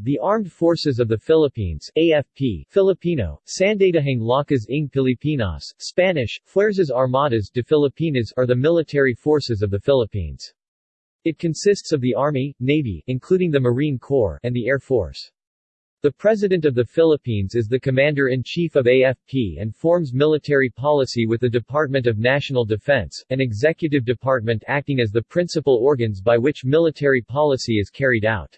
The Armed Forces of the Philippines AFP, Filipino, Sandatahang Lakas ng Pilipinas, Spanish, Fuerzas Armadas de Filipinas are the military forces of the Philippines. It consists of the Army, Navy including the Marine Corps and the Air Force. The President of the Philippines is the Commander-in-Chief of AFP and forms military policy with the Department of National Defense, an executive department acting as the principal organs by which military policy is carried out.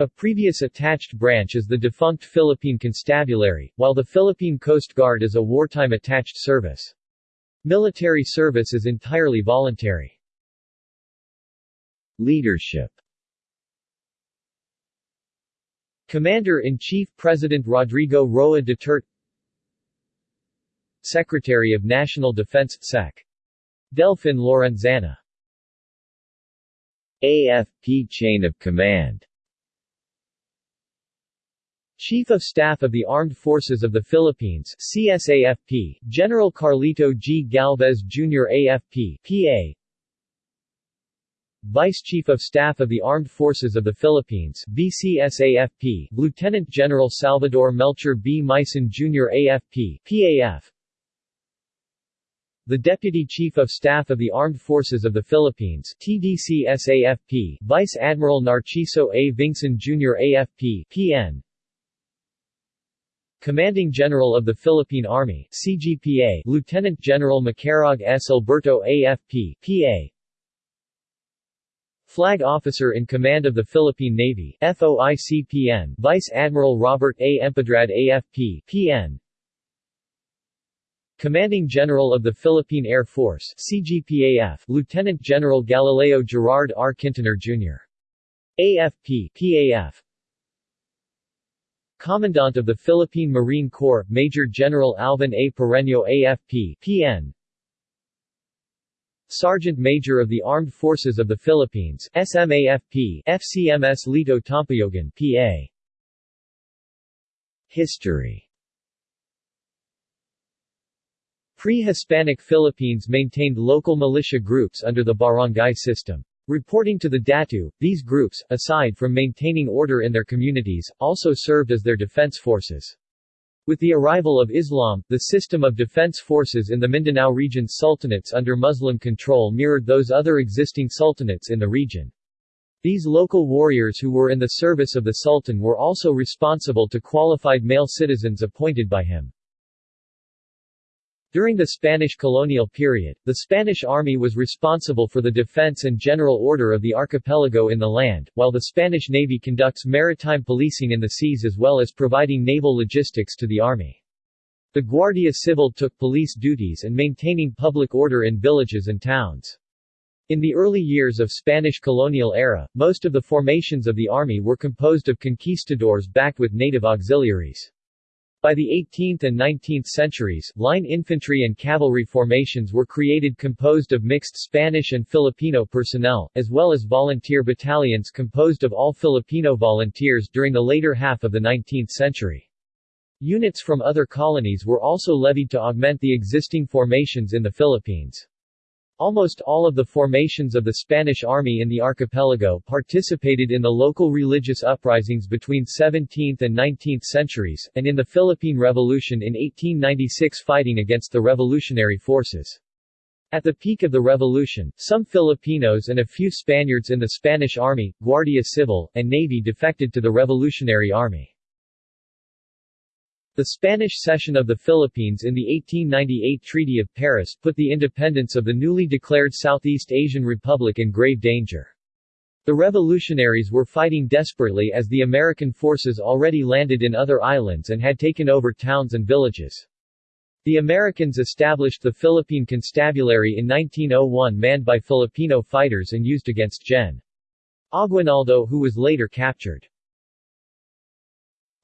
A previous attached branch is the defunct Philippine Constabulary, while the Philippine Coast Guard is a wartime attached service. Military service is entirely voluntary. Leadership Commander-in-Chief President Rodrigo Roa Duterte Secretary of National Defense Sec. Delfin Lorenzana AFP Chain of Command Chief of Staff of the Armed Forces of the Philippines CSAFP, General Carlito G. Galvez Jr. AFP, PA Vice Chief of Staff of the Armed Forces of the Philippines VCSAFP, Lieutenant General Salvador Melcher B. Mison Jr. AFP, PAF the Deputy Chief of Staff of the Armed Forces of the Philippines TDC-SAFP, Vice Admiral Narciso A. Vingson Jr. AFP, PN Commanding General of the Philippine Army CGPA, Lieutenant General Macairog S. Alberto AFP, PA Flag Officer in Command of the Philippine Navy FOICPN, Vice Admiral Robert A. Empedrad AFP, PN Commanding General of the Philippine Air Force CGPAF, Lieutenant General Galileo Gerard R. Quintanar Jr. AFP, PAF Commandant of the Philippine Marine Corps, Major General Alvin A. Parreño AFP, PN Sergeant Major of the Armed Forces of the Philippines SMAFP, FCMS Lito Tampayogan PA. History Pre-Hispanic Philippines maintained local militia groups under the barangay system. Reporting to the Datu, these groups, aside from maintaining order in their communities, also served as their defense forces. With the arrival of Islam, the system of defense forces in the Mindanao region's sultanates under Muslim control mirrored those other existing sultanates in the region. These local warriors who were in the service of the Sultan were also responsible to qualified male citizens appointed by him. During the Spanish colonial period, the Spanish army was responsible for the defense and general order of the archipelago in the land, while the Spanish Navy conducts maritime policing in the seas as well as providing naval logistics to the army. The Guardia Civil took police duties and maintaining public order in villages and towns. In the early years of Spanish colonial era, most of the formations of the army were composed of conquistadors backed with native auxiliaries. By the 18th and 19th centuries, line infantry and cavalry formations were created composed of mixed Spanish and Filipino personnel, as well as volunteer battalions composed of all Filipino volunteers during the later half of the 19th century. Units from other colonies were also levied to augment the existing formations in the Philippines. Almost all of the formations of the Spanish army in the archipelago participated in the local religious uprisings between 17th and 19th centuries, and in the Philippine Revolution in 1896 fighting against the revolutionary forces. At the peak of the revolution, some Filipinos and a few Spaniards in the Spanish Army, Guardia Civil, and Navy defected to the Revolutionary Army. The Spanish cession of the Philippines in the 1898 Treaty of Paris put the independence of the newly declared Southeast Asian Republic in grave danger. The revolutionaries were fighting desperately as the American forces already landed in other islands and had taken over towns and villages. The Americans established the Philippine Constabulary in 1901 manned by Filipino fighters and used against Gen. Aguinaldo who was later captured.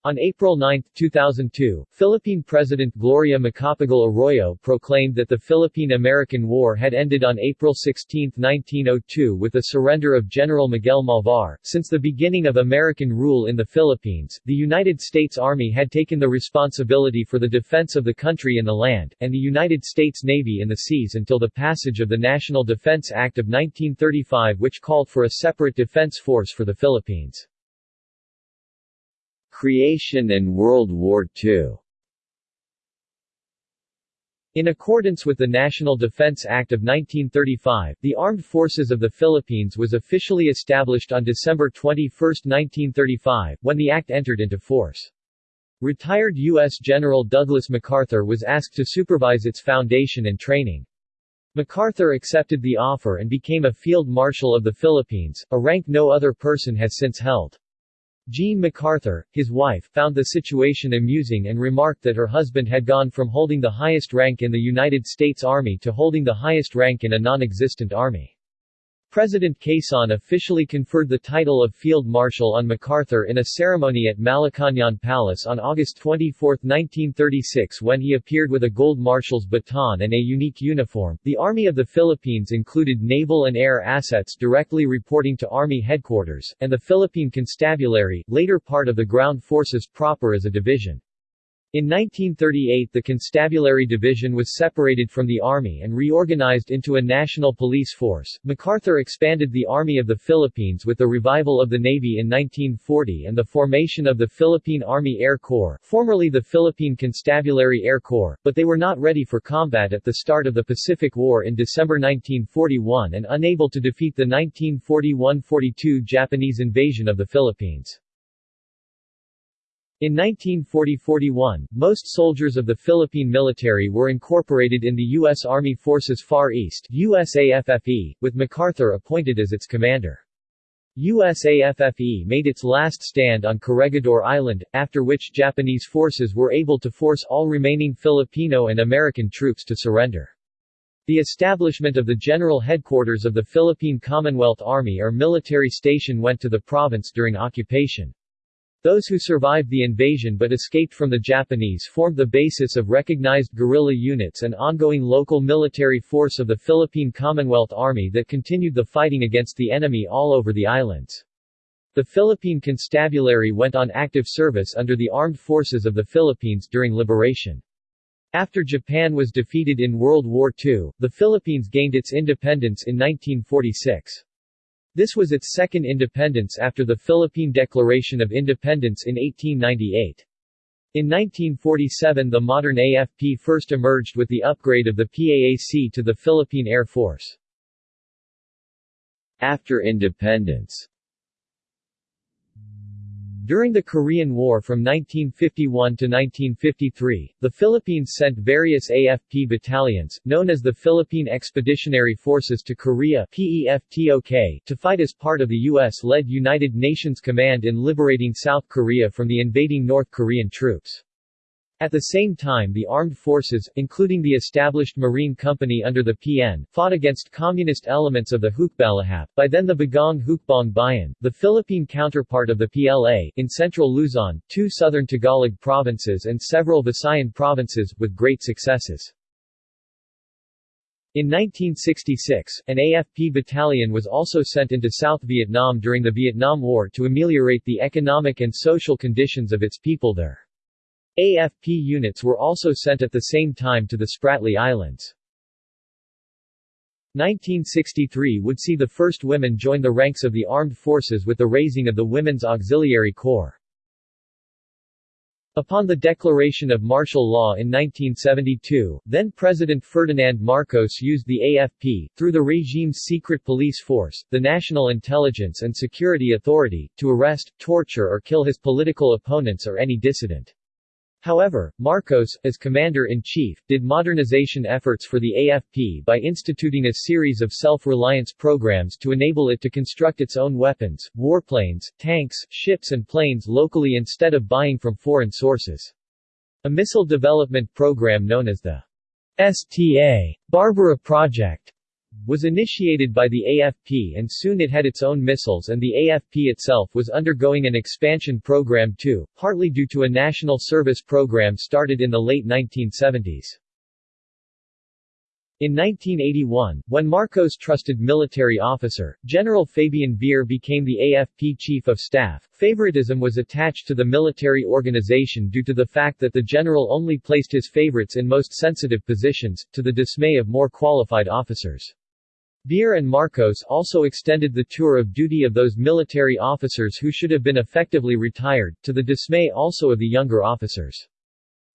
On April 9, 2002, Philippine President Gloria Macapagal Arroyo proclaimed that the Philippine-American War had ended on April 16, 1902 with the surrender of General Miguel Malvar. Since the beginning of American rule in the Philippines, the United States Army had taken the responsibility for the defense of the country in the land, and the United States Navy in the seas until the passage of the National Defense Act of 1935 which called for a separate defense force for the Philippines. Creation and World War II In accordance with the National Defense Act of 1935, the Armed Forces of the Philippines was officially established on December 21, 1935, when the act entered into force. Retired U.S. General Douglas MacArthur was asked to supervise its foundation and training. MacArthur accepted the offer and became a Field Marshal of the Philippines, a rank no other person has since held. Jean MacArthur, his wife, found the situation amusing and remarked that her husband had gone from holding the highest rank in the United States Army to holding the highest rank in a non-existent army. President Quezon officially conferred the title of Field Marshal on MacArthur in a ceremony at Malacañang Palace on August 24, 1936 when he appeared with a gold marshal's baton and a unique uniform. The Army of the Philippines included naval and air assets directly reporting to Army headquarters, and the Philippine Constabulary, later part of the ground forces proper as a division. In 1938 the Constabulary Division was separated from the Army and reorganized into a national police force. MacArthur expanded the Army of the Philippines with the revival of the Navy in 1940 and the formation of the Philippine Army Air Corps, formerly the Philippine Constabulary Air Corps, but they were not ready for combat at the start of the Pacific War in December 1941 and unable to defeat the 1941–42 Japanese invasion of the Philippines. In 1940–41, most soldiers of the Philippine military were incorporated in the U.S. Army Forces Far East USAFFE, with MacArthur appointed as its commander. USAFFE made its last stand on Corregidor Island, after which Japanese forces were able to force all remaining Filipino and American troops to surrender. The establishment of the general headquarters of the Philippine Commonwealth Army or military station went to the province during occupation. Those who survived the invasion but escaped from the Japanese formed the basis of recognized guerrilla units and ongoing local military force of the Philippine Commonwealth Army that continued the fighting against the enemy all over the islands. The Philippine Constabulary went on active service under the Armed Forces of the Philippines during liberation. After Japan was defeated in World War II, the Philippines gained its independence in 1946. This was its second independence after the Philippine Declaration of Independence in 1898. In 1947 the modern AFP first emerged with the upgrade of the PAAC to the Philippine Air Force. After independence during the Korean War from 1951 to 1953, the Philippines sent various AFP battalions, known as the Philippine Expeditionary Forces to Korea PEFTOK, to fight as part of the U.S.-led United Nations Command in liberating South Korea from the invading North Korean troops. At the same time the armed forces, including the established Marine Company under the PN, fought against communist elements of the Hukbalahap, by then the Bagong Hukbong Bayan, the Philippine counterpart of the PLA, in central Luzon, two southern Tagalog provinces and several Visayan provinces, with great successes. In 1966, an AFP battalion was also sent into South Vietnam during the Vietnam War to ameliorate the economic and social conditions of its people there. AFP units were also sent at the same time to the Spratly Islands. 1963 would see the first women join the ranks of the armed forces with the raising of the Women's Auxiliary Corps. Upon the declaration of martial law in 1972, then-President Ferdinand Marcos used the AFP, through the regime's secret police force, the National Intelligence and Security Authority, to arrest, torture or kill his political opponents or any dissident. However, Marcos, as commander-in-chief, did modernization efforts for the AFP by instituting a series of self-reliance programs to enable it to construct its own weapons, warplanes, tanks, ships and planes locally instead of buying from foreign sources. A missile development program known as the STA Barbara Project was initiated by the AFP and soon it had its own missiles and the AFP itself was undergoing an expansion program too, partly due to a national service program started in the late 1970s. In 1981, when Marcos trusted military officer, General Fabian Ver became the AFP Chief of Staff, favoritism was attached to the military organization due to the fact that the general only placed his favorites in most sensitive positions, to the dismay of more qualified officers. Ver and Marcos also extended the tour of duty of those military officers who should have been effectively retired, to the dismay also of the younger officers.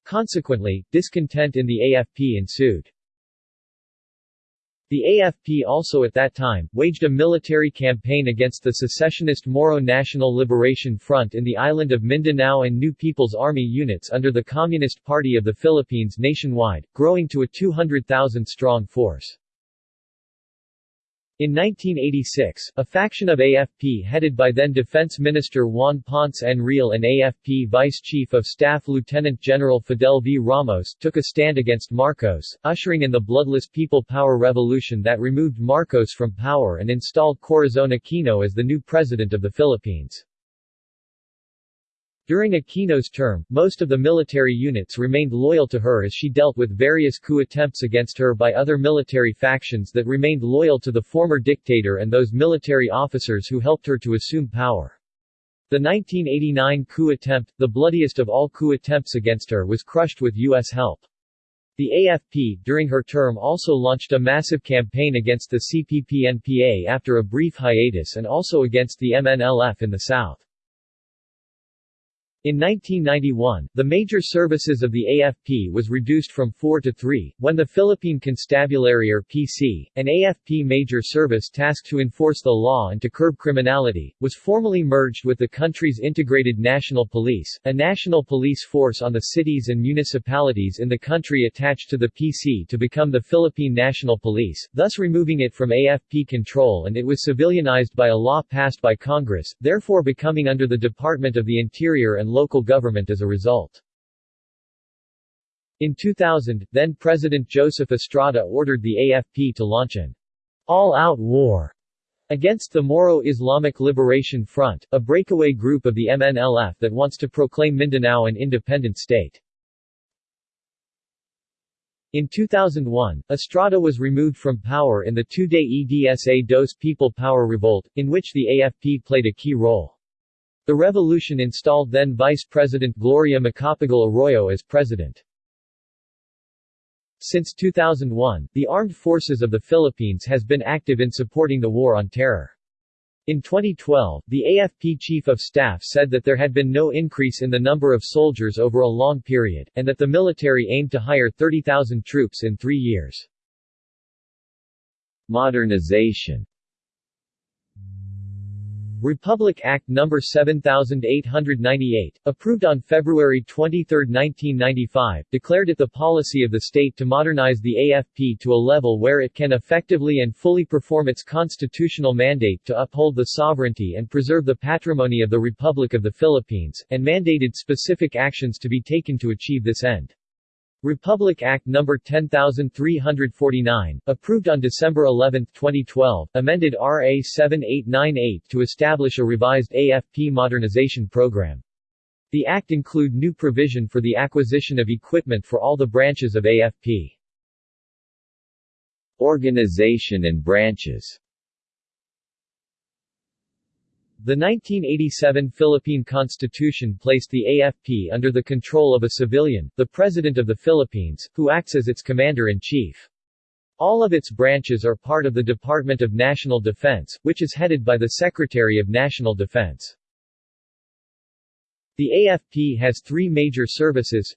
Consequently, discontent in the AFP ensued. The AFP also at that time, waged a military campaign against the secessionist Moro National Liberation Front in the island of Mindanao and New People's Army units under the Communist Party of the Philippines nationwide, growing to a 200,000-strong force. In 1986, a faction of AFP headed by then Defense Minister Juan Ponce Enrile and AFP Vice Chief of Staff Lieutenant General Fidel V. Ramos took a stand against Marcos, ushering in the bloodless People Power Revolution that removed Marcos from power and installed Corazon Aquino as the new President of the Philippines. During Aquino's term, most of the military units remained loyal to her as she dealt with various coup attempts against her by other military factions that remained loyal to the former dictator and those military officers who helped her to assume power. The 1989 coup attempt, the bloodiest of all coup attempts against her was crushed with U.S. help. The AFP, during her term also launched a massive campaign against the CPP-NPA after a brief hiatus and also against the MNLF in the south. In 1991, the major services of the AFP was reduced from four to three, when the Philippine Constabulary or PC, an AFP major service tasked to enforce the law and to curb criminality, was formally merged with the country's integrated national police, a national police force on the cities and municipalities in the country attached to the PC to become the Philippine National Police, thus removing it from AFP control and it was civilianized by a law passed by Congress, therefore becoming under the Department of the Interior and local government as a result. In 2000, then-President Joseph Estrada ordered the AFP to launch an all-out war against the Moro Islamic Liberation Front, a breakaway group of the MNLF that wants to proclaim Mindanao an independent state. In 2001, Estrada was removed from power in the two-day EDSA dos People Power Revolt, in which the AFP played a key role. The revolution installed then Vice President Gloria Macapagal Arroyo as president. Since 2001, the Armed Forces of the Philippines has been active in supporting the War on Terror. In 2012, the AFP Chief of Staff said that there had been no increase in the number of soldiers over a long period, and that the military aimed to hire 30,000 troops in three years. Modernization Republic Act No. 7898, approved on February 23, 1995, declared it the policy of the state to modernize the AFP to a level where it can effectively and fully perform its constitutional mandate to uphold the sovereignty and preserve the patrimony of the Republic of the Philippines, and mandated specific actions to be taken to achieve this end. Republic Act No. 10349, approved on December 11, 2012, amended RA 7898 to establish a revised AFP modernization program. The act include new provision for the acquisition of equipment for all the branches of AFP. Organization and branches the 1987 Philippine Constitution placed the AFP under the control of a civilian, the President of the Philippines, who acts as its commander-in-chief. All of its branches are part of the Department of National Defense, which is headed by the Secretary of National Defense. The AFP has three major services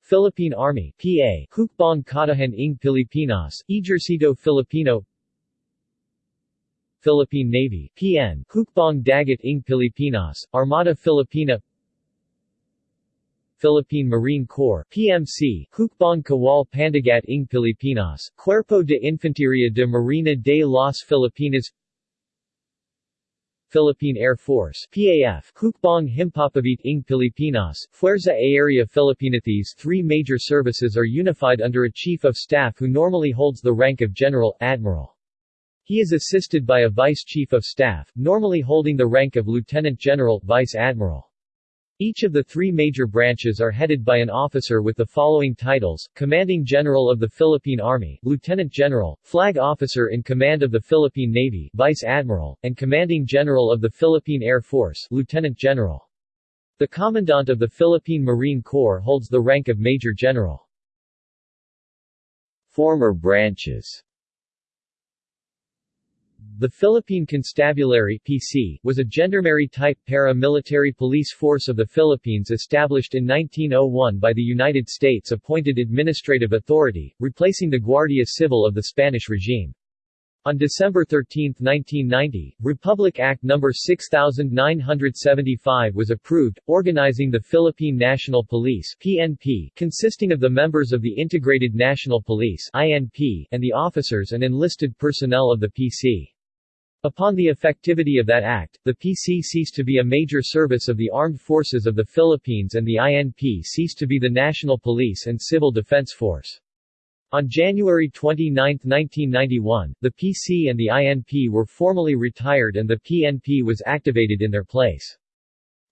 Philippine Army PA, Hukbong Katihan ng Pilipinas, Ejercito Filipino Philippine Navy PN, Hukbong Dagat ng Pilipinas, Armada Filipina Philippine Marine Corps PMC, Hukbong Kawal Pandagat ng Pilipinas, Cuerpo de Infanteria de Marina de las Filipinas Philippine Air Force PAF, Hukbong Himpapawid ng Pilipinas, Fuerza Aérea Filipina These three major services are unified under a Chief of Staff who normally holds the rank of General, Admiral. He is assisted by a Vice Chief of Staff, normally holding the rank of Lieutenant General, Vice Admiral. Each of the three major branches are headed by an officer with the following titles, Commanding General of the Philippine Army, Lieutenant General, Flag Officer in Command of the Philippine Navy, Vice Admiral, and Commanding General of the Philippine Air Force, Lieutenant General. The Commandant of the Philippine Marine Corps holds the rank of Major General. Former branches The Philippine Constabulary PC was a gendarmerie-type para-military police force of the Philippines established in 1901 by the United States-appointed administrative authority, replacing the Guardia Civil of the Spanish regime. On December 13, 1990, Republic Act No. 6975 was approved, organizing the Philippine National Police PNP, consisting of the members of the Integrated National Police INP, and the officers and enlisted personnel of the PC. Upon the effectivity of that act, the PC ceased to be a major service of the armed forces of the Philippines and the INP ceased to be the national police and civil defense force. On January 29, 1991, the PC and the INP were formally retired and the PNP was activated in their place.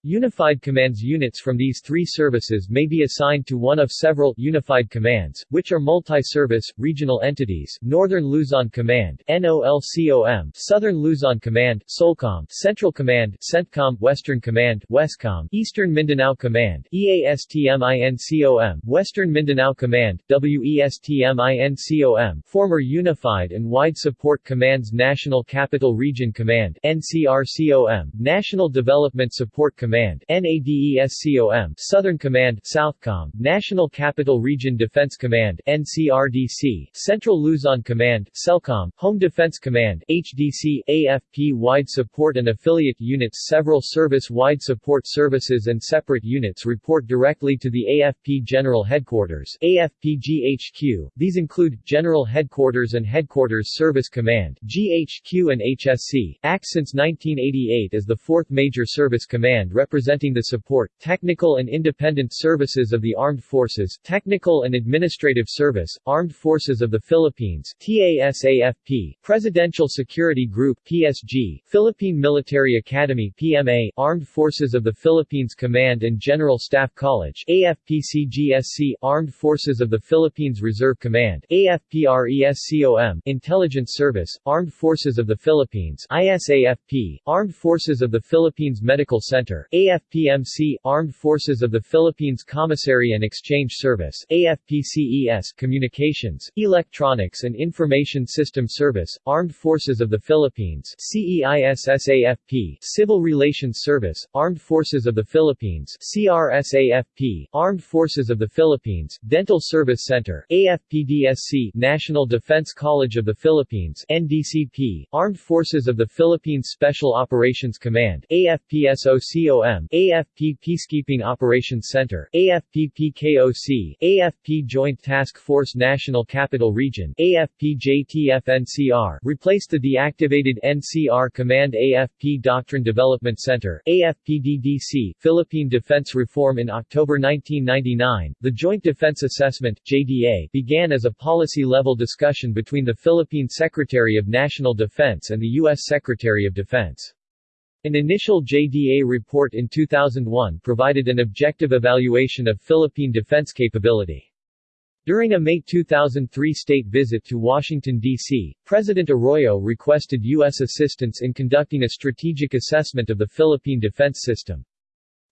Unified Commands units from these three services may be assigned to one of several Unified Commands, which are multi-service, regional entities, Northern Luzon Command NOLCOM, Southern Luzon Command SOLCOM, Central Command CENTCOM, Western Command WESCOM, Eastern Mindanao Command EASTMINCOM, Western Mindanao Command WESTMINCOM, former Unified and Wide Support Commands National Capital Region Command NCRCOM, National Development Support Command Command NADESCOM, Southern Command Southcom, National Capital Region Defense Command NCRDC, Central Luzon Command CELCOM, Home Defense Command HDC, AFP wide support and affiliate units Several service-wide support services and separate units report directly to the AFP General Headquarters AFP-GHQ. These include, General Headquarters and Headquarters Service Command GHQ and HSC, act since 1988 as the fourth major service command representing the support, technical and independent services of the Armed Forces Technical and Administrative Service, Armed Forces of the Philippines TASAFP, Presidential Security Group PSG, Philippine Military Academy PMA, Armed Forces of the Philippines Command and General Staff College AFPCGSC, Armed Forces of the Philippines Reserve Command AFPRESCOM, Intelligence Service, Armed Forces of the Philippines ISAFP, Armed Forces of the Philippines Medical Center AFPMC Armed Forces of the Philippines Commissary and Exchange Service AFPCES Communications, Electronics and Information System Service, Armed Forces of the Philippines CEISSAFP Civil Relations Service, Armed Forces of the Philippines CRSAFP Armed Forces of the Philippines, Dental Service Center AFPDSC National Defense College of the Philippines NDCP Armed Forces of the Philippines Special Operations Command AFPSOCO AFP Peacekeeping Operations Center AFP-PKOC, AFP Joint Task Force National Capital Region AFP-JTF-NCR replaced the deactivated NCR Command AFP Doctrine Development Center AFP-DDC, Philippine Defense Reform in October 1999, the Joint Defense Assessment JDA began as a policy-level discussion between the Philippine Secretary of National Defense and the U.S. Secretary of Defense. An initial JDA report in 2001 provided an objective evaluation of Philippine defense capability. During a May 2003 state visit to Washington, D.C., President Arroyo requested U.S. assistance in conducting a strategic assessment of the Philippine defense system.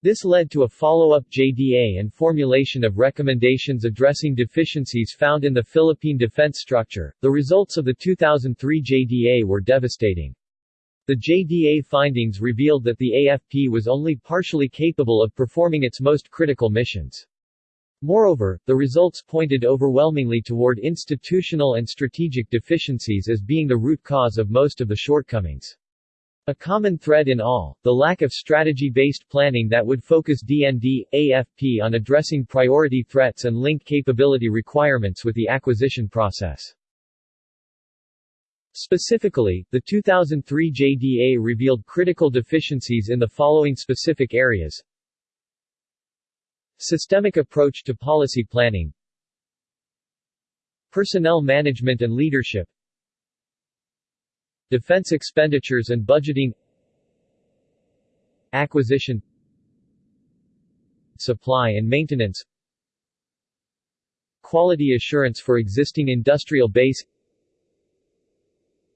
This led to a follow-up JDA and formulation of recommendations addressing deficiencies found in the Philippine defense structure. The results of the 2003 JDA were devastating. The JDA findings revealed that the AFP was only partially capable of performing its most critical missions. Moreover, the results pointed overwhelmingly toward institutional and strategic deficiencies as being the root cause of most of the shortcomings. A common thread in all, the lack of strategy-based planning that would focus DND, AFP on addressing priority threats and link capability requirements with the acquisition process. Specifically, the 2003 JDA revealed critical deficiencies in the following specific areas. Systemic approach to policy planning. Personnel management and leadership. Defense expenditures and budgeting. Acquisition. Supply and maintenance. Quality assurance for existing industrial base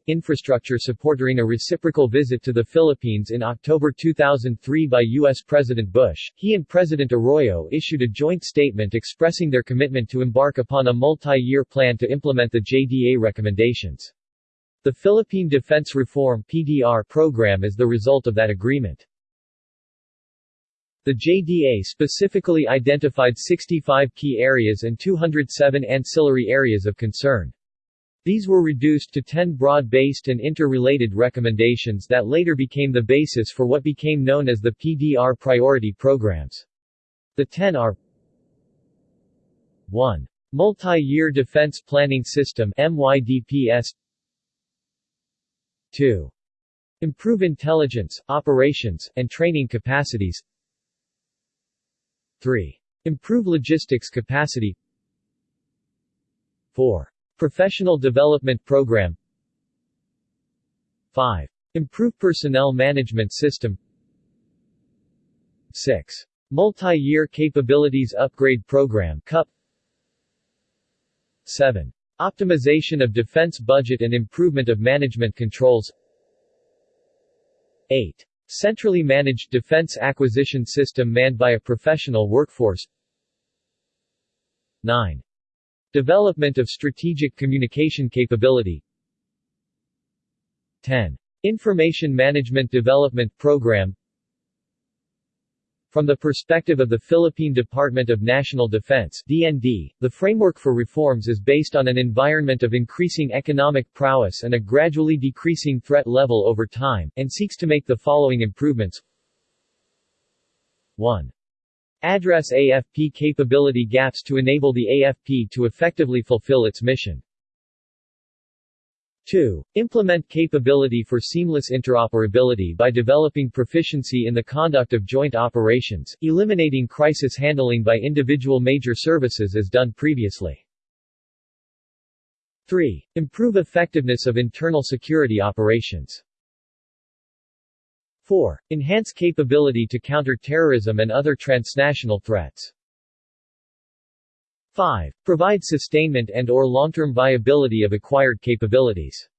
infrastructure support during a reciprocal visit to the Philippines in October 2003 by U.S. President Bush, he and President Arroyo issued a joint statement expressing their commitment to embark upon a multi-year plan to implement the JDA recommendations. The Philippine Defense Reform PDR program is the result of that agreement. The JDA specifically identified 65 key areas and 207 ancillary areas of concern. These were reduced to 10 broad-based and interrelated recommendations that later became the basis for what became known as the PDR priority programs. The 10 are 1. Multi-Year Defense Planning System MYDPS 2. Improve intelligence, operations, and training capacities 3. Improve logistics capacity 4. Professional Development Program 5. Improve Personnel Management System 6. Multi-Year Capabilities Upgrade Program CUP 7. Optimization of defense budget and improvement of management controls 8. Centrally managed defense acquisition system manned by a professional workforce 9. Development of strategic communication capability 10. Information Management Development Program from the perspective of the Philippine Department of National Defense DND, the framework for reforms is based on an environment of increasing economic prowess and a gradually decreasing threat level over time, and seeks to make the following improvements 1. Address AFP capability gaps to enable the AFP to effectively fulfill its mission. 2. Implement capability for seamless interoperability by developing proficiency in the conduct of joint operations, eliminating crisis handling by individual major services as done previously. 3. Improve effectiveness of internal security operations. 4. Enhance capability to counter terrorism and other transnational threats. 5. Provide sustainment and or long-term viability of acquired capabilities.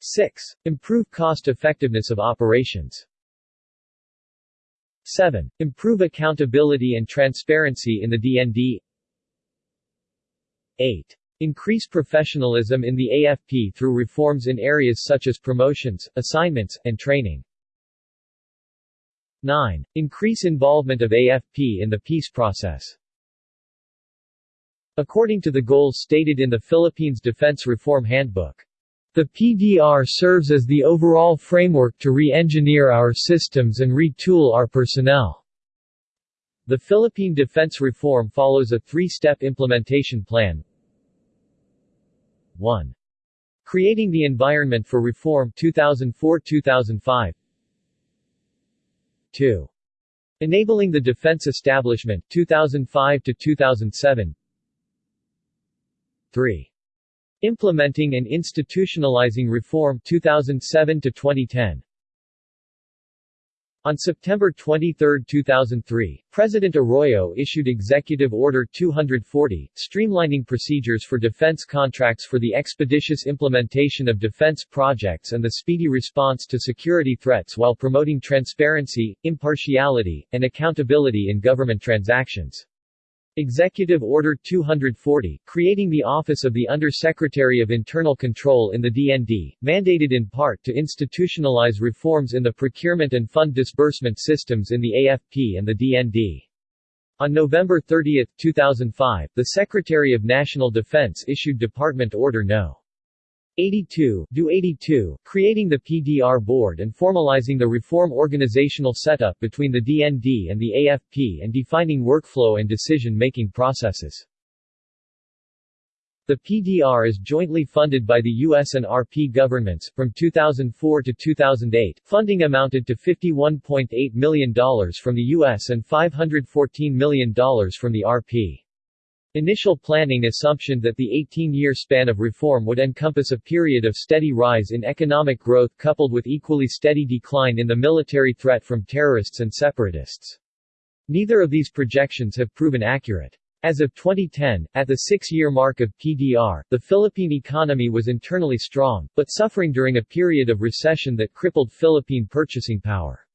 6. Improve cost-effectiveness of operations. 7. Improve accountability and transparency in the DND. 8. Increase professionalism in the AFP through reforms in areas such as promotions, assignments, and training. 9. Increase involvement of AFP in the peace process. According to the goals stated in the Philippines Defense Reform Handbook, the PDR serves as the overall framework to re-engineer our systems and retool our personnel. The Philippine Defense Reform follows a three-step implementation plan. 1. Creating the Environment for Reform 2004-2005 2. Enabling the Defense Establishment 2005 2007 3. Implementing and institutionalizing reform 2007 to 2010 on September 23, 2003, President Arroyo issued Executive Order 240, streamlining procedures for defense contracts for the expeditious implementation of defense projects and the speedy response to security threats while promoting transparency, impartiality, and accountability in government transactions. Executive Order 240, creating the Office of the Under-Secretary of Internal Control in the DND, mandated in part to institutionalize reforms in the procurement and fund disbursement systems in the AFP and the DND. On November 30, 2005, the Secretary of National Defense issued Department Order No. 82, Do 82, creating the PDR board and formalizing the reform organizational setup between the DND and the AFP and defining workflow and decision-making processes. The PDR is jointly funded by the U.S. and RP governments. From 2004 to 2008, funding amounted to $51.8 million from the U.S. and $514 million from the RP. Initial planning assumption that the 18-year span of reform would encompass a period of steady rise in economic growth coupled with equally steady decline in the military threat from terrorists and separatists. Neither of these projections have proven accurate. As of 2010, at the six-year mark of PDR, the Philippine economy was internally strong, but suffering during a period of recession that crippled Philippine purchasing power.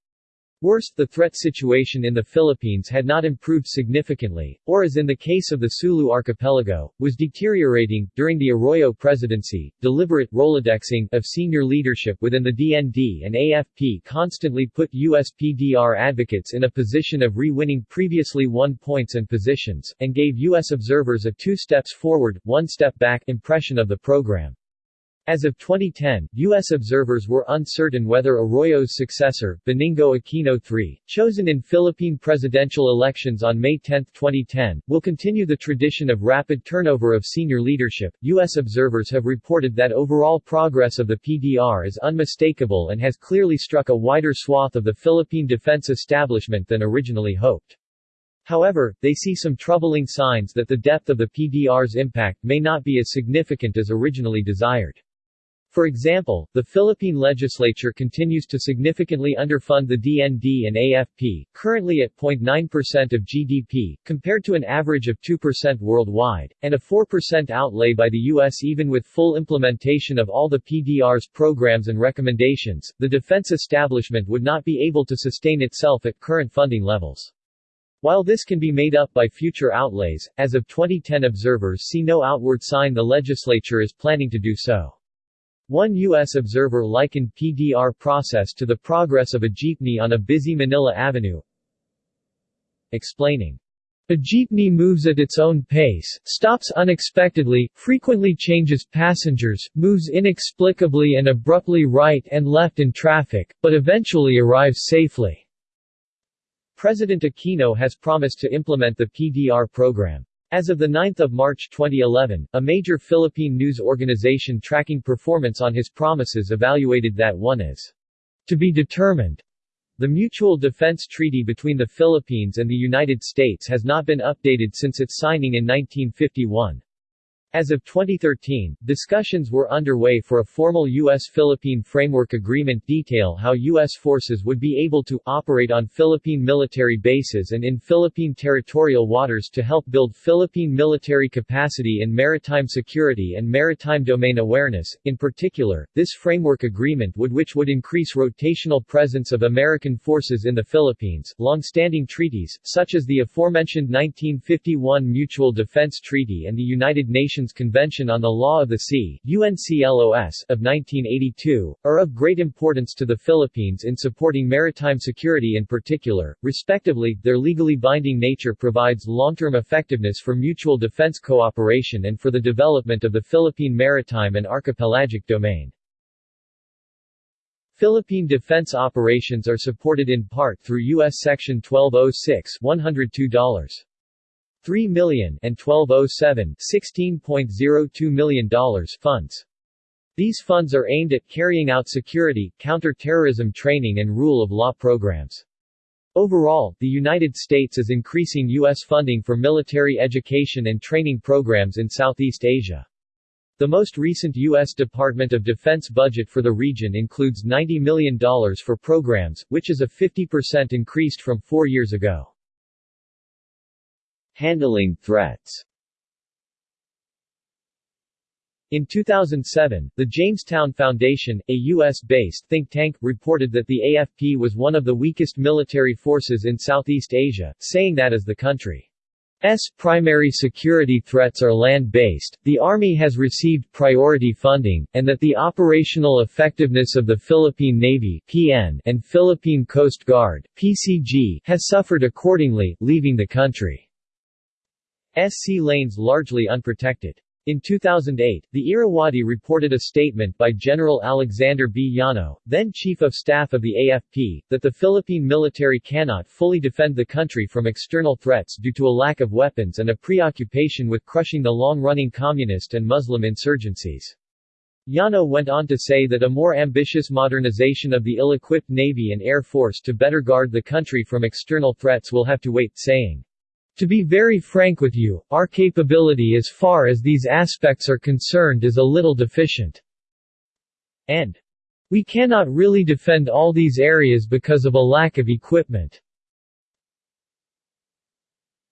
Worse, the threat situation in the Philippines had not improved significantly, or as in the case of the Sulu archipelago, was deteriorating. During the Arroyo presidency, deliberate Rolodexing of senior leadership within the DND and AFP constantly put US PDR advocates in a position of re-winning previously won points and positions, and gave US observers a two steps forward, one step back impression of the program. As of 2010, U.S. observers were uncertain whether Arroyo's successor, Benigno Aquino III, chosen in Philippine presidential elections on May 10, 2010, will continue the tradition of rapid turnover of senior leadership. U.S. observers have reported that overall progress of the PDR is unmistakable and has clearly struck a wider swath of the Philippine defense establishment than originally hoped. However, they see some troubling signs that the depth of the PDR's impact may not be as significant as originally desired. For example, the Philippine legislature continues to significantly underfund the DND and AFP, currently at 0.9% of GDP, compared to an average of 2% worldwide, and a 4% outlay by the U.S. even with full implementation of all the PDR's programs and recommendations, the defense establishment would not be able to sustain itself at current funding levels. While this can be made up by future outlays, as of 2010 observers see no outward sign the legislature is planning to do so. One U.S. observer likened PDR process to the progress of a jeepney on a busy Manila Avenue, explaining, a jeepney moves at its own pace, stops unexpectedly, frequently changes passengers, moves inexplicably and abruptly right and left in traffic, but eventually arrives safely. President Aquino has promised to implement the PDR program. As of 9 March 2011, a major Philippine news organization tracking performance on his promises evaluated that one is to be determined. The Mutual Defense Treaty between the Philippines and the United States has not been updated since its signing in 1951. As of 2013, discussions were underway for a formal U.S.-Philippine Framework Agreement detail how U.S. forces would be able to operate on Philippine military bases and in Philippine territorial waters to help build Philippine military capacity in maritime security and maritime domain awareness. In particular, this framework agreement would which would increase rotational presence of American forces in the Philippines. Long-standing treaties, such as the aforementioned 1951 Mutual Defense Treaty and the United Nations Nations Convention on the Law of the Sea UNCLOS of 1982, are of great importance to the Philippines in supporting maritime security in particular. Respectively, their legally binding nature provides long-term effectiveness for mutual defense cooperation and for the development of the Philippine maritime and archipelagic domain. Philippine defense operations are supported in part through U.S. Section 1206 $102. 3 million and 1207 $16.02 million funds. These funds are aimed at carrying out security, counter-terrorism training and rule of law programs. Overall, the United States is increasing U.S. funding for military education and training programs in Southeast Asia. The most recent U.S. Department of Defense budget for the region includes $90 million for programs, which is a 50% increased from four years ago. Handling threats in 2007, the Jamestown Foundation, a U.S.-based think tank, reported that the AFP was one of the weakest military forces in Southeast Asia, saying that as the country's primary security threats are land-based, the Army has received priority funding, and that the operational effectiveness of the Philippine Navy PN and Philippine Coast Guard PCG has suffered accordingly, leaving the country SC lanes largely unprotected. In 2008, the Irrawaddy reported a statement by General Alexander B. Yano, then Chief of Staff of the AFP, that the Philippine military cannot fully defend the country from external threats due to a lack of weapons and a preoccupation with crushing the long-running communist and Muslim insurgencies. Yano went on to say that a more ambitious modernization of the ill-equipped Navy and Air Force to better guard the country from external threats will have to wait, saying, to be very frank with you, our capability as far as these aspects are concerned is a little deficient. And we cannot really defend all these areas because of a lack of equipment.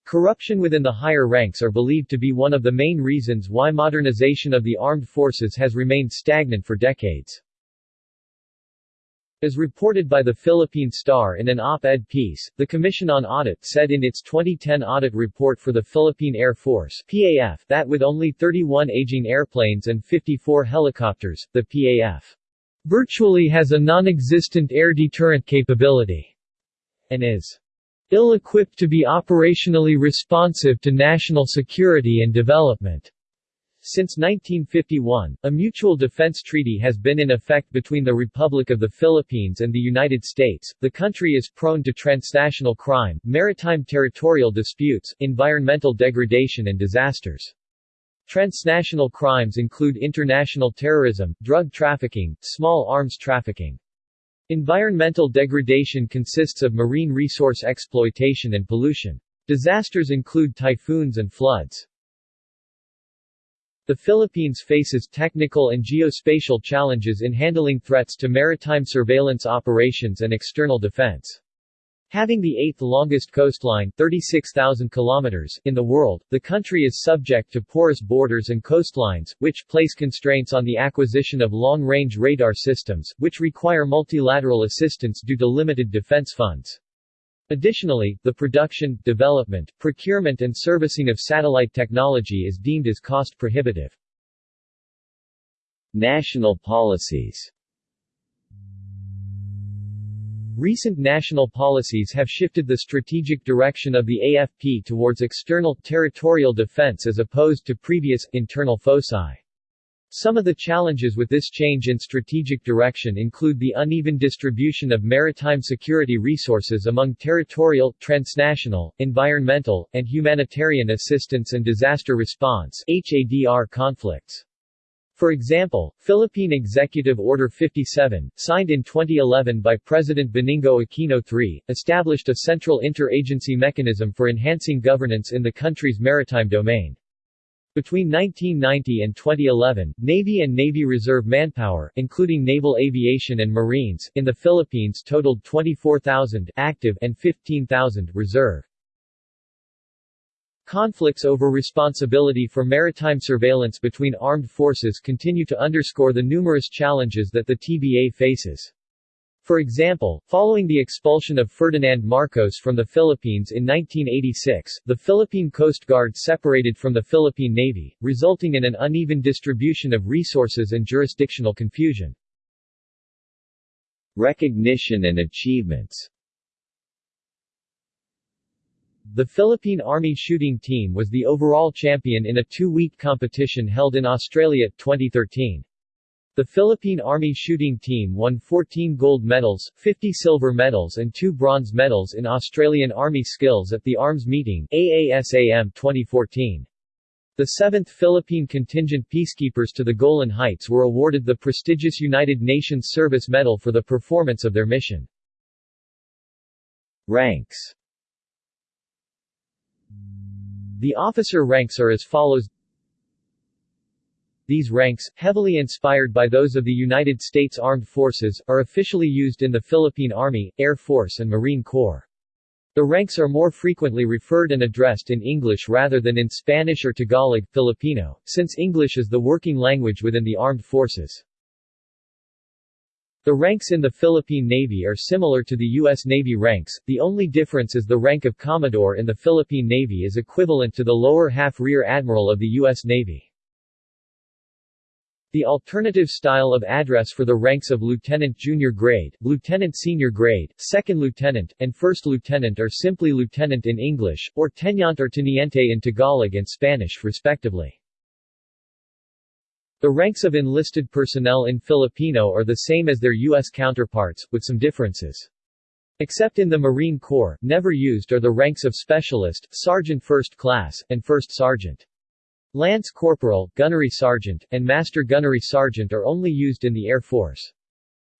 Corruption within the higher ranks are believed to be one of the main reasons why modernization of the armed forces has remained stagnant for decades. As reported by the Philippine Star in an op-ed piece, the Commission on Audit said in its 2010 audit report for the Philippine Air Force PAF that with only 31 aging airplanes and 54 helicopters, the PAF virtually has a non-existent air deterrent capability and is ill-equipped to be operationally responsive to national security and development. Since 1951, a mutual defense treaty has been in effect between the Republic of the Philippines and the United States. The country is prone to transnational crime, maritime territorial disputes, environmental degradation and disasters. Transnational crimes include international terrorism, drug trafficking, small arms trafficking. Environmental degradation consists of marine resource exploitation and pollution. Disasters include typhoons and floods. The Philippines faces technical and geospatial challenges in handling threats to maritime surveillance operations and external defense. Having the eighth longest coastline 36,000 kilometers in the world, the country is subject to porous borders and coastlines, which place constraints on the acquisition of long-range radar systems, which require multilateral assistance due to limited defense funds. Additionally, the production, development, procurement and servicing of satellite technology is deemed as cost-prohibitive. National policies Recent national policies have shifted the strategic direction of the AFP towards external, territorial defense as opposed to previous, internal foci. Some of the challenges with this change in strategic direction include the uneven distribution of maritime security resources among territorial, transnational, environmental, and humanitarian assistance and disaster response HADR conflicts. For example, Philippine Executive Order 57, signed in 2011 by President Benigno Aquino III, established a central interagency mechanism for enhancing governance in the country's maritime domain. Between 1990 and 2011, Navy and Navy Reserve manpower, including naval aviation and Marines, in the Philippines totaled 24,000 active and 15,000 reserve. Conflicts over responsibility for maritime surveillance between armed forces continue to underscore the numerous challenges that the TBA faces. For example, following the expulsion of Ferdinand Marcos from the Philippines in 1986, the Philippine Coast Guard separated from the Philippine Navy, resulting in an uneven distribution of resources and jurisdictional confusion. Recognition and achievements The Philippine Army shooting team was the overall champion in a two-week competition held in Australia 2013. The Philippine Army shooting team won 14 gold medals, 50 silver medals and 2 bronze medals in Australian Army Skills at the Arms Meeting AASAM 2014. The 7th Philippine Contingent Peacekeepers to the Golan Heights were awarded the prestigious United Nations Service Medal for the performance of their mission. Ranks The officer ranks are as follows these ranks, heavily inspired by those of the United States Armed Forces, are officially used in the Philippine Army, Air Force and Marine Corps. The ranks are more frequently referred and addressed in English rather than in Spanish or Tagalog, Filipino, since English is the working language within the armed forces. The ranks in the Philippine Navy are similar to the U.S. Navy ranks, the only difference is the rank of Commodore in the Philippine Navy is equivalent to the lower half Rear Admiral of the U.S. Navy. The alternative style of address for the ranks of lieutenant junior grade, lieutenant senior grade, second lieutenant, and first lieutenant are simply lieutenant in English, or teniente or teniente in Tagalog and Spanish respectively. The ranks of enlisted personnel in Filipino are the same as their U.S. counterparts, with some differences. Except in the Marine Corps, never used are the ranks of specialist, sergeant first class, and first sergeant. Lance Corporal, Gunnery Sergeant, and Master Gunnery Sergeant are only used in the Air Force.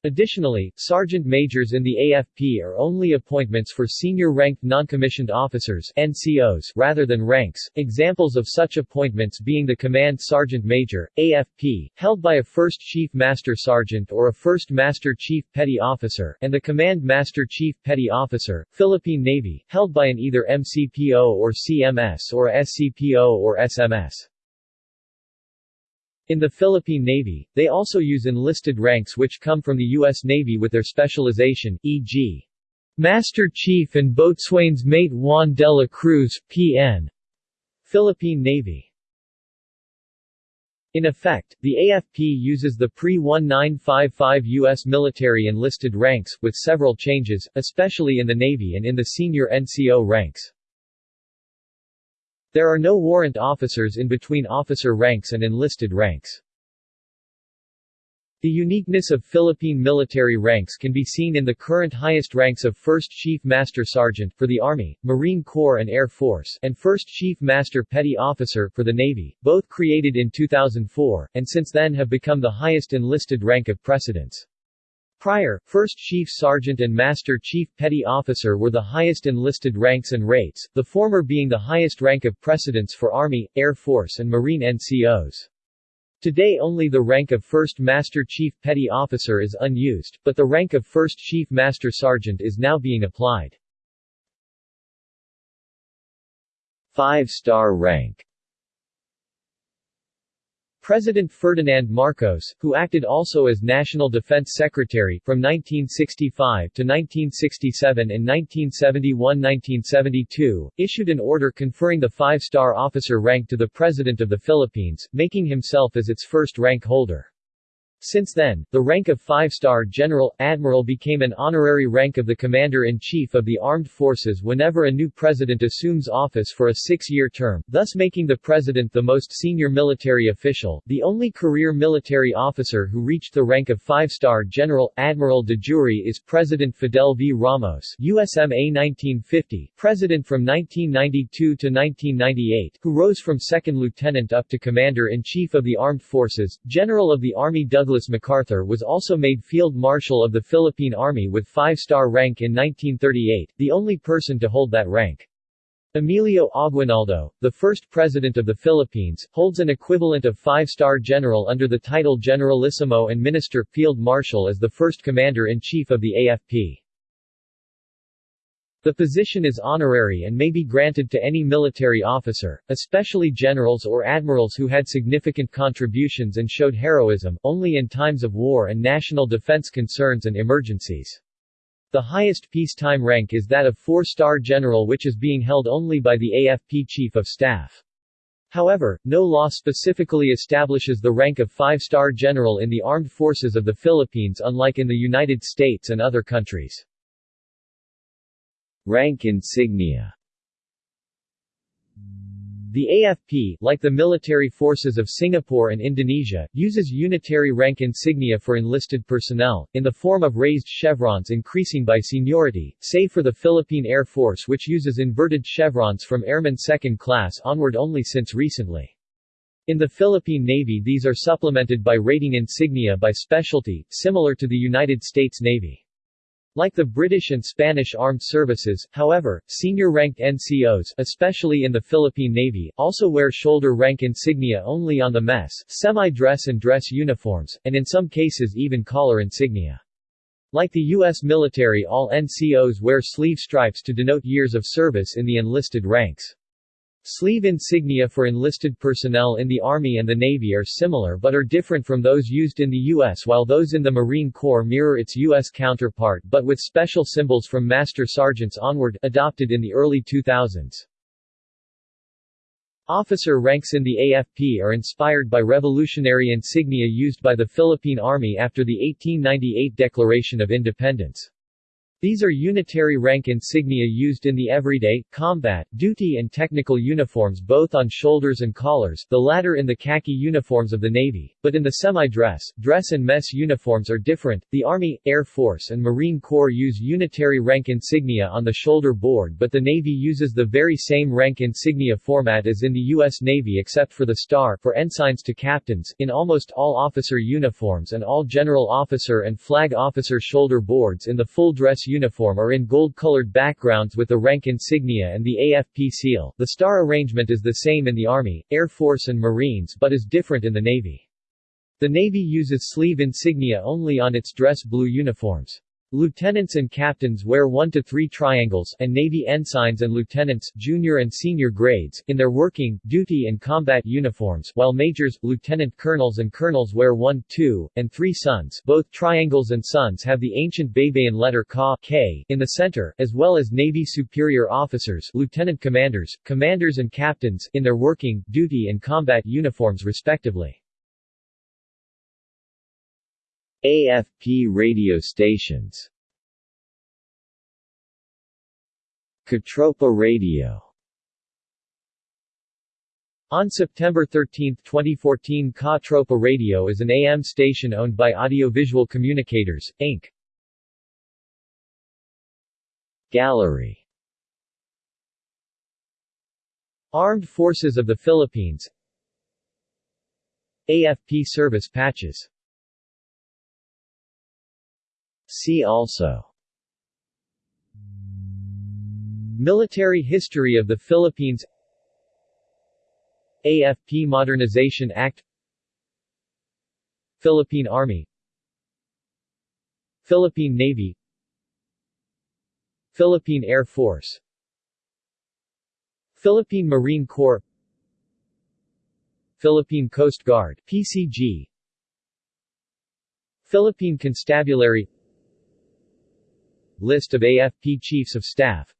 Additionally, sergeant majors in the AFP are only appointments for senior-ranked non-commissioned officers NCOs rather than ranks, examples of such appointments being the Command Sergeant Major, AFP, held by a First Chief Master Sergeant or a First Master Chief Petty Officer, and the Command Master Chief Petty Officer, Philippine Navy, held by an either MCPO or CMS or SCPO or SMS. In the Philippine Navy, they also use enlisted ranks which come from the U.S. Navy with their specialization, e.g. Master Chief and Boatswain's Mate Juan de la Cruz, P.N. Philippine Navy in effect, the AFP uses the pre-1955 U.S. military enlisted ranks, with several changes, especially in the Navy and in the senior NCO ranks. There are no warrant officers in between officer ranks and enlisted ranks. The uniqueness of Philippine military ranks can be seen in the current highest ranks of 1st Chief Master Sergeant for the Army, Marine Corps and Air Force and 1st Chief Master Petty Officer for the Navy, both created in 2004, and since then have become the highest enlisted rank of precedence. Prior, 1st Chief Sergeant and Master Chief Petty Officer were the highest enlisted ranks and rates, the former being the highest rank of precedence for Army, Air Force and Marine NCOs. Today only the rank of First Master Chief Petty Officer is unused, but the rank of First Chief Master Sergeant is now being applied. Five-star rank President Ferdinand Marcos, who acted also as National Defense Secretary from 1965 to 1967 and 1971-1972, issued an order conferring the five-star officer rank to the President of the Philippines, making himself as its first rank holder. Since then, the rank of five-star general, admiral became an honorary rank of the Commander-in-Chief of the Armed Forces whenever a new president assumes office for a six-year term, thus making the president the most senior military official. The only career military officer who reached the rank of five-star general, admiral de jure is President Fidel V. Ramos USMA 1950, president from 1992 to 1998, who rose from second lieutenant up to Commander-in-Chief of the Armed Forces, General of the Army Douglas Douglas MacArthur was also made Field Marshal of the Philippine Army with five-star rank in 1938, the only person to hold that rank. Emilio Aguinaldo, the first president of the Philippines, holds an equivalent of five-star general under the title Generalissimo and Minister Field Marshal as the first commander-in-chief of the AFP. The position is honorary and may be granted to any military officer, especially generals or admirals who had significant contributions and showed heroism, only in times of war and national defense concerns and emergencies. The highest peacetime rank is that of four-star general which is being held only by the AFP Chief of Staff. However, no law specifically establishes the rank of five-star general in the armed forces of the Philippines unlike in the United States and other countries. Rank insignia The AFP, like the military forces of Singapore and Indonesia, uses unitary rank insignia for enlisted personnel, in the form of raised chevrons increasing by seniority, save for the Philippine Air Force which uses inverted chevrons from Airman Second Class onward only since recently. In the Philippine Navy these are supplemented by rating insignia by specialty, similar to the United States Navy. Like the British and Spanish armed services, however, senior-ranked NCOs, especially in the Philippine Navy, also wear shoulder rank insignia only on the mess, semi-dress and dress uniforms, and in some cases even collar insignia. Like the U.S. military all NCOs wear sleeve stripes to denote years of service in the enlisted ranks. Sleeve insignia for enlisted personnel in the Army and the Navy are similar but are different from those used in the U.S. while those in the Marine Corps mirror its U.S. counterpart but with special symbols from Master Sergeants onward adopted in the early 2000s. Officer ranks in the AFP are inspired by revolutionary insignia used by the Philippine Army after the 1898 Declaration of Independence. These are unitary rank insignia used in the everyday, combat, duty and technical uniforms both on shoulders and collars the latter in the khaki uniforms of the Navy, but in the semi-dress, dress and mess uniforms are different. The Army, Air Force and Marine Corps use unitary rank insignia on the shoulder board but the Navy uses the very same rank insignia format as in the U.S. Navy except for the star for ensigns to captains, in almost all officer uniforms and all general officer and flag officer shoulder boards in the full dress uniform are in gold-colored backgrounds with the rank insignia and the AFP seal. The star arrangement is the same in the Army, Air Force and Marines but is different in the Navy. The Navy uses sleeve insignia only on its dress blue uniforms. Lieutenants and captains wear 1 to 3 triangles and Navy ensigns and lieutenants junior and senior grades in their working, duty and combat uniforms while majors, lieutenant colonels and colonels wear 1, 2, and 3 suns both triangles and suns have the ancient Baybayin letter Ka K in the center, as well as Navy superior officers lieutenant commanders, commanders and captains in their working, duty and combat uniforms respectively. AFP radio stations. Katropa Radio. On September 13, 2014 Ka Tropa Radio is an AM station owned by Audiovisual Communicators, Inc. Gallery. Armed Forces of the Philippines. AFP service patches See also. Military history of the Philippines. AFP Modernization Act. Philippine Army. Philippine Navy. Philippine Air Force. Philippine Marine Corps. Philippine Coast Guard PCG Philippine Constabulary List of AFP Chiefs of Staff.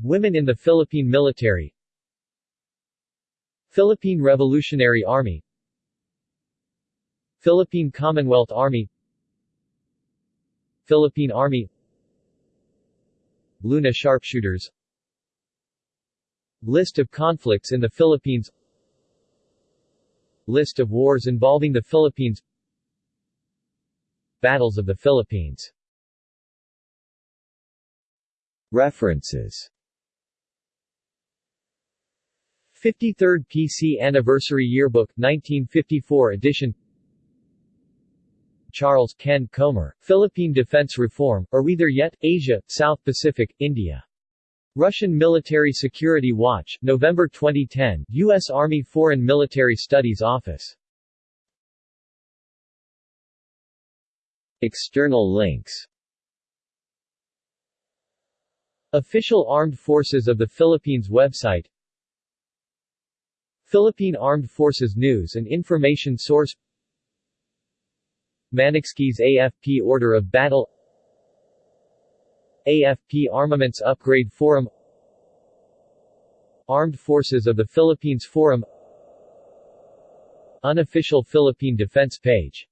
Women in the Philippine Military. Philippine Revolutionary Army. Philippine Commonwealth Army. Philippine Army. Luna Sharpshooters. List of conflicts in the Philippines. List of wars involving the Philippines. Battles of the Philippines References 53rd PC Anniversary Yearbook 1954 edition Charles Ken Comer, Philippine Defense Reform, Are We There Yet? Asia, South Pacific, India. Russian Military Security Watch, November 2010, U.S. Army Foreign Military Studies Office. External links Official Armed Forces of the Philippines website. Philippine Armed Forces News and Information Source. Manokski's AFP Order of Battle. AFP Armaments Upgrade Forum. Armed Forces of the Philippines Forum. Unofficial Philippine Defense Page